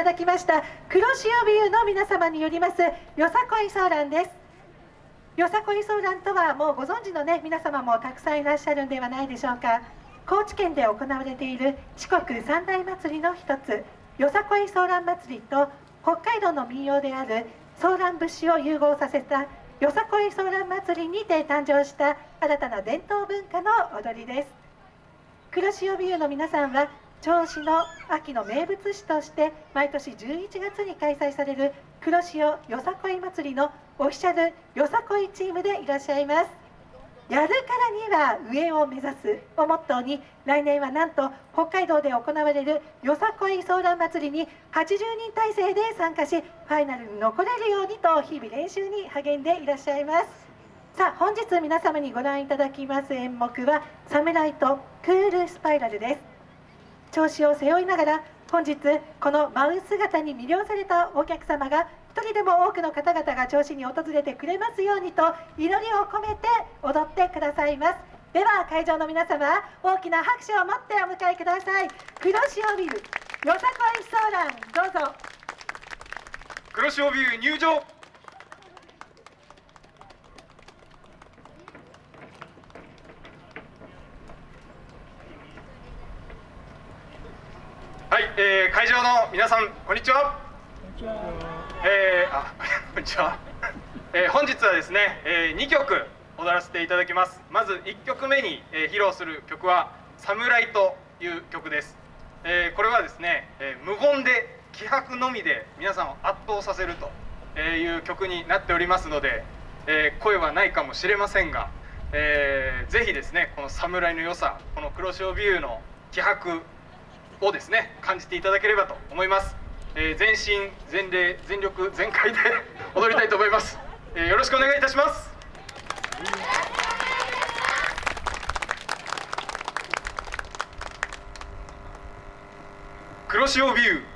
ただきました黒潮ビューの皆様によりますよさこいソーランです。よさこいソーランとはもうご存知のね皆様もたくさんいらっしゃるんではないでしょうか。高知県で行われている四国三大祭りの一つよさこいソーラン祭りと北海道の民謡であるソーラン節を融合させたよさこいソーラン祭りにて誕生した新たな伝統文化の踊りです。黒潮ビューの皆さんは銚子の秋の名物市として毎年11月に開催される黒潮よさこい祭りのオフィシャルよさこいチームでいらっしゃいます。やるからには上を目指すをモットーに来年はなんと北海道で行われるよさこいソーラン祭りに80人体制で参加しファイナルに残れるようにと日々練習に励んでいらっしゃいます。さあ本日皆様にご覧いただきます演目は「サムライトクールスパイラル」です。調子を背負いながら本日この舞う姿に魅了されたお客様が一人でも多くの方々が調子に訪れてくれますようにと祈りを込めて踊ってくださいます。では会場の皆様大きな拍手を持ってお迎えください。黒潮ビルよさこいソーランどうぞ。黒潮ビュー入場。えー、会場の皆さんこんにちは。えー、あ こんにちは、えー、本日はですね、えー、2曲踊らせていただきます。まず1曲目に、えー、披露する曲は「サムライ」という曲です、えー、これはですね、えー、無言で気迫のみで皆さんを圧倒させるという曲になっておりますので、えー、声はないかもしれませんが、えー、ぜひですねこの侍の良さこの黒潮ビューの気迫をですね感じていただければと思います、えー、全身全霊全力全開で 踊りたいと思います、えー、よろしくお願いいたします。黒潮ビュー。